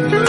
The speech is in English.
Thank you.